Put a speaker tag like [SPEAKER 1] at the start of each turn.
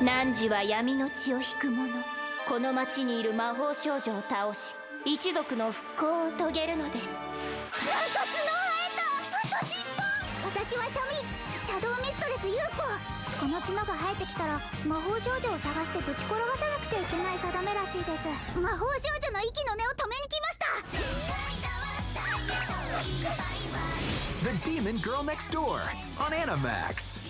[SPEAKER 1] 汝は闇の血を引く者。この町にいる魔法少女を倒し一族の復興を遂げるのです。
[SPEAKER 2] なんか角を生えた。あと尻尾私はシャミシャドウミストレスユウコこの角が生えてきたら魔法少女を探してぶち転がさなくちゃいけない定めらしいです。魔法少女の息の根を止めに来ました。
[SPEAKER 3] The Demon Girl Next Door on Animax.